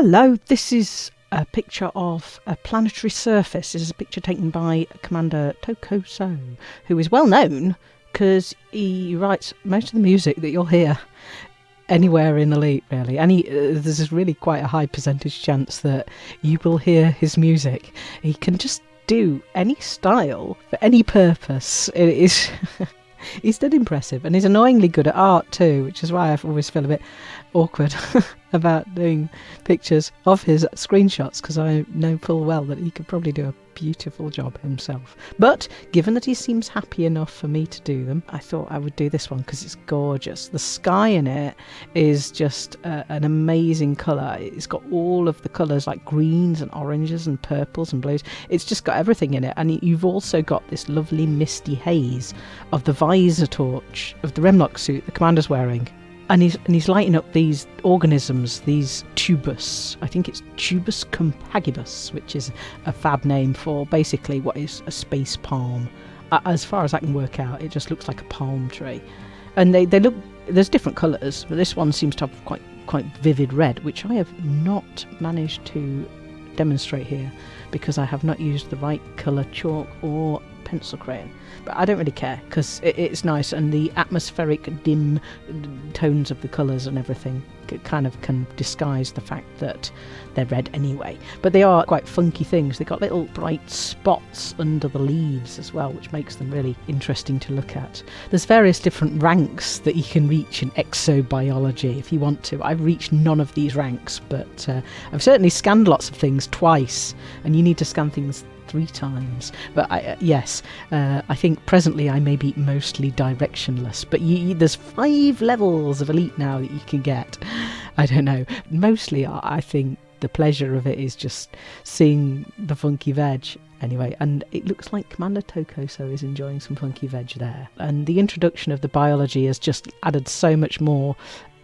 Hello, this is a picture of a planetary surface. This is a picture taken by Commander Tokoso, who is well known because he writes most of the music that you'll hear anywhere in Elite, really. Any, uh, there's really quite a high percentage chance that you will hear his music. He can just do any style for any purpose. It is. he's dead impressive and he's annoyingly good at art too, which is why I always feel a bit awkward about doing pictures of his screenshots because I know full well that he could probably do a beautiful job himself. But given that he seems happy enough for me to do them, I thought I would do this one because it's gorgeous. The sky in it is just uh, an amazing colour. It's got all of the colours like greens and oranges and purples and blues. It's just got everything in it. And you've also got this lovely misty haze of the visor torch of the Remlock suit the commander's wearing and he's and he's lighting up these organisms, these tubus. I think it's tubus compagibus, which is a fab name for basically what is a space palm. As far as I can work out, it just looks like a palm tree, and they they look. There's different colours, but this one seems to have quite quite vivid red, which I have not managed to demonstrate here because I have not used the right colour chalk or pencil crayon. But I don't really care because it, it's nice and the atmospheric dim tones of the colours and everything kind of can disguise the fact that they're red anyway. But they are quite funky things. They've got little bright spots under the leaves as well, which makes them really interesting to look at. There's various different ranks that you can reach in exobiology if you want to. I've reached none of these ranks, but uh, I've certainly scanned lots of things twice, and you need to scan things three times. But I, uh, yes, uh, I think presently I may be mostly directionless. But you, there's five levels of elite now that you can get. I don't know. Mostly, I think the pleasure of it is just seeing the funky veg anyway and it looks like commander tokoso is enjoying some funky veg there and the introduction of the biology has just added so much more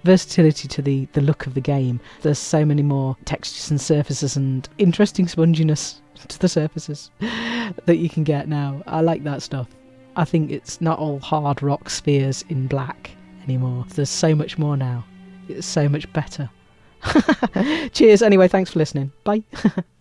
versatility to the the look of the game there's so many more textures and surfaces and interesting sponginess to the surfaces that you can get now. I like that stuff. I think it's not all hard rock spheres in black anymore. There's so much more now. It's so much better. Cheers. Anyway, thanks for listening. Bye.